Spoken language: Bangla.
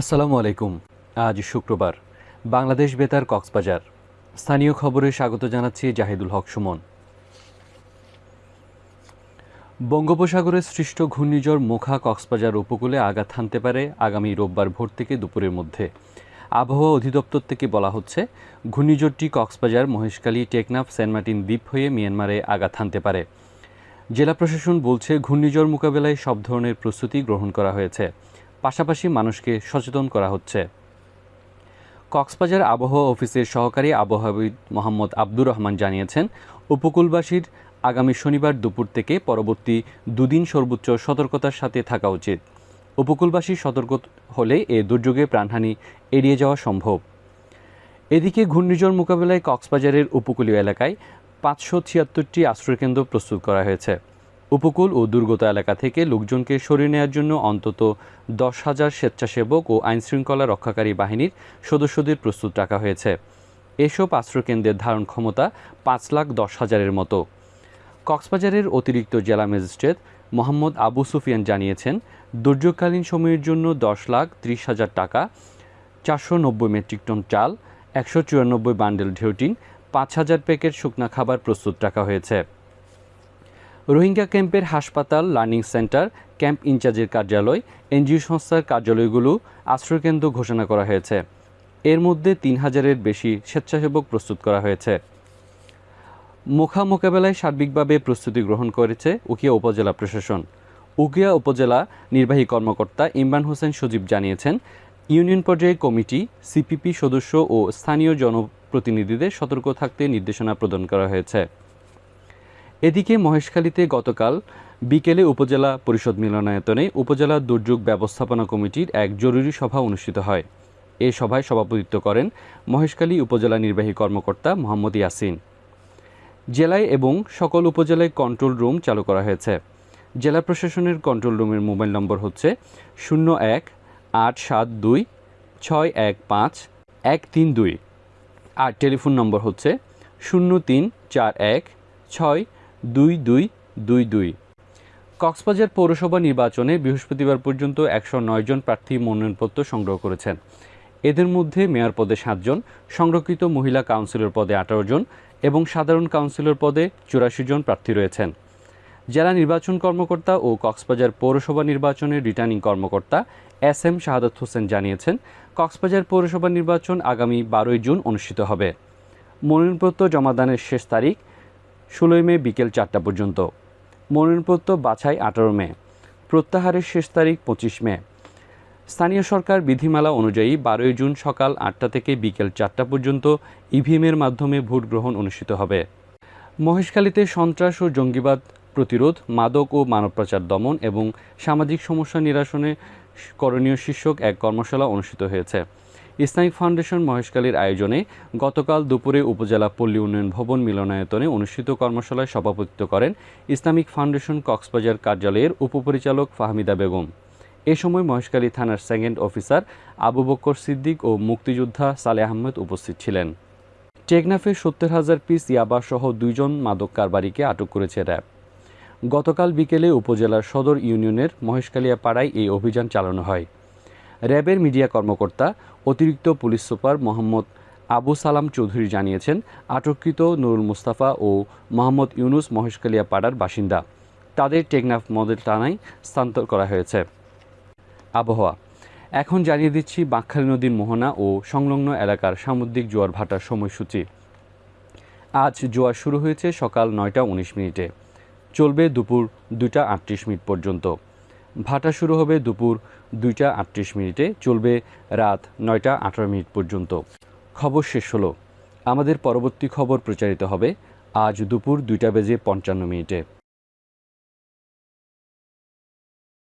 আসসালামু আলাইকুম। আজ শুক্রবার, বাংলাদেশ বেতার কক্সবাজার। স্থানীয় খবরে স্বাগত জানাচ্ছি জাহিদুল হক সুমন। বঙ্গোপসাগরে সৃষ্ট ঘূর্ণিঝড় মোখা কক্সবাজার উপকূলে আঘাত হানতে পারে আগামী রোববার ভোর থেকে দুপুরের মধ্যে। আবহাওয়া অধিদপ্তর থেকে বলা হচ্ছে, ঘূর্ণিঝড়টি কক্সবাজার, মহেশখালী, টেকনাফ, সেন্ট মার্টিন দ্বীপ হয়ে মিয়ানমারে আঘাত হানতে পারে। জেলা প্রশাসন বলছে, ঘূর্ণিঝড় মোকাবেলায় সব ধরনের প্রস্তুতি গ্রহণ করা হয়েছে। পাশাপাশি মানুষকে সচেতন করা হচ্ছে। কক্সবাজার আবহাওয়া অফিসের সহকারী আবহাওয়াবিদ মোহাম্মদ আব্দুর রহমান জানিয়েছেন, উপকূলবাসীর আগামী শনিবার দুপুর থেকে পরবর্তী দুদিন সর্বোচ্চ সতর্কতার সাথে থাকা উচিত। উপকূলবাসী সতর্ক হলে এ দুর্যোগে প্রাণহানি এড়িয়ে যাওয়া সম্ভব। এদিকে ঘূর্ণিঝড় মোকাবেলায় কক্সবাজারের উপকূলীয় এলাকায় পাঁচশো ছিয়াত্তরটি আশ্রয়কেন্দ্র প্রস্তুত করা হয়েছে। উপকূল ও দুর্গত এলাকা থেকে লোকজনকে সরিয়ে নেওয়ার জন্য অন্তত দশ হাজার স্বেচ্ছাসেবক ও আইনশৃঙ্খলা রক্ষাকারী বাহিনীর সদস্যদের প্রস্তুত রাখা হয়েছে। এসব আশ্রয়কেন্দ্রের ধারণ ক্ষমতা পাঁচ লাখ দশ হাজারের মতো। কক্সবাজারের অতিরিক্ত জেলা ম্যাজিস্ট্রেট মোহাম্মদ আবু সুফিয়ান জানিয়েছেন, দুর্যোগকালীন সময়ের জন্য দশ লাখ ত্রিশ হাজার টাকা, চারশো নব্বই মেট্রিক টন চাল, একশো চুরানব্বই বান্ডেল ঢেউটিন পাঁচ হাজার প্যাকেট শুকনা খাবার প্রস্তুত রাখা হয়েছে। রোহিঙ্গা ক্যাম্পের হাসপাতাল, লার্নিং সেন্টার, ক্যাম্প ইনচার্জের কার্যালয়, এনজিও সংস্থার কার্যালয়গুলো আশ্রয়কেন্দ্র ঘোষণা করা হয়েছে। এর মধ্যে তিন হাজারের বেশি স্বেচ্ছাসেবক প্রস্তুত করা হয়েছে। মোখা মোকাবেলায় সার্বিকভাবে প্রস্তুতি গ্রহণ করেছে উকিয়া উপজেলা প্রশাসন। উকিয়া উপজেলা নির্বাহী কর্মকর্তা ইমরান হোসেন সজীব জানিয়েছেন, ইউনিয়ন পর্যায়ে কমিটি, সিপিপি সদস্য ও স্থানীয় জনপ্রতিনিধিদের সতর্ক থাকতে নির্দেশনা প্রদান করা হয়েছে। এদিকে মহেশখালীতে গতকাল বিকেলে উপজেলা পরিষদ মিলনায়তনে উপজেলা দুর্যোগ ব্যবস্থাপনা কমিটির এক জরুরি সভা অনুষ্ঠিত হয়। এ সভায় সভাপতিত্ব করেন মহেশখালী উপজেলা নির্বাহী কর্মকর্তা মোহাম্মদ ইয়াসিন। জেলায় এবং সকল উপজেলায় কন্ট্রোল রুম চালু করা হয়েছে। জেলা প্রশাসনের কন্ট্রোল রুমের মোবাইল নম্বর হচ্ছে শূন্য এক, আট, সাত, দুই, ছয়, এক, পাঁচ, এক, তিন, দুই। আর টেলিফোন নম্বর হচ্ছে শূন্য তিন, চার, এক, ছয় দুই দুই দুই দুই। কক্সবাজার পৌরসভা নির্বাচনে বৃহস্পতিবার পর্যন্ত একশো নয় জন প্রার্থী মনোনয়নপত্র সংগ্রহ করেছেন। এদের মধ্যে মেয়র পদে সাতজন সংরক্ষিত মহিলা কাউন্সিলর পদে আঠারো জন এবং সাধারণ কাউন্সিলর পদে চুরাশি জন প্রার্থী রয়েছেন। জেলা নির্বাচন কর্মকর্তা ও কক্সবাজার পৌরসভা নির্বাচনের রিটার্নিং কর্মকর্তা এস এম শাহাদত হোসেন জানিয়েছেন, কক্সবাজার পৌরসভা নির্বাচন আগামী বারোই জুন অনুষ্ঠিত হবে। মনোনয়নপত্র জমাদানের শেষ তারিখ ষোলোই মে বিকেল চারটা পর্যন্ত। মনোনয়নপত্র বাছাই আঠারো মে, প্রত্যাহারের শেষ তারিখ পঁচিশ মে। স্থানীয় সরকার বিধিমালা অনুযায়ী বারোই জুন সকাল আটটা থেকে বিকেল চারটা পর্যন্ত ইভিএমের মাধ্যমে ভোট গ্রহণ অনুষ্ঠিত হবে। মহেশখালীতে সন্ত্রাস ও জঙ্গিবাদ প্রতিরোধ, মাদক ও মানব পাচার দমন এবং সামাজিক সমস্যা নিরসনে করণীয় শীর্ষক এক কর্মশালা অনুষ্ঠিত হয়েছে। ইসলামিক ফাউন্ডেশন মহেশকালীর আয়োজনে গতকাল দুপুরে উপজেলা পল্লী উন্নয়ন ভবন মিলনায়তনে অনুষ্ঠিত কর্মশালায় সভাপতিত্ব করেন ইসলামিক ফাউন্ডেশন কক্সবাজার কার্যালয়ের উপপরিচালক ফাহমিদা বেগম। এ সময় মহেশখালী থানার সেকেন্ড অফিসার আবু বক্কর সিদ্দিক ও মুক্তিযোদ্ধা সালে আহমেদ উপস্থিত ছিলেন। টেকনাফে সত্তর হাজার পিস ইয়াবা সহ দুইজন মাদক কারবারিকে আটক করেছে র্যাব। গতকাল বিকেলে উপজেলার সদর ইউনিয়নের মহেশকালিয়া পাড়ায় এই অভিযান চালানো হয়। র্যাবের মিডিয়া কর্মকর্তা, অতিরিক্ত পুলিশ সুপার মোহাম্মদ আবু সালাম চৌধুরী জানিয়েছেন, আটককৃত নুরুল মুস্তাফা ও মোহাম্মদ ইউনুস মহেশকালিয়া পাড়ার বাসিন্দা। তাদের টেকনাফ মডেল থানায় স্থানান্তর করা হয়েছে। আবহাওয়া। এখন জানিয়ে দিচ্ছি, বাঁকখালী নদীর মোহনা ও সংলগ্ন এলাকার সামুদ্রিক জোয়ার ভাটার সময়সূচি। আজ জোয়ার শুরু হয়েছে সকাল নয়টা উনিশ মিনিটে। চলবে দুপুর দুইটা আটত্রিশ মিনিট পর্যন্ত। ভাটা শুরু হবে দুপুর দুইটা আটত্রিশ মিনিটে, চলবে রাত নয়টা আঠারো মিনিট পর্যন্ত। খবর শেষ হলো। আমাদের পরবর্তী খবর প্রচারিত হবে আজ দুপুর দুইটা বেজে পঞ্চান্ন মিনিটে।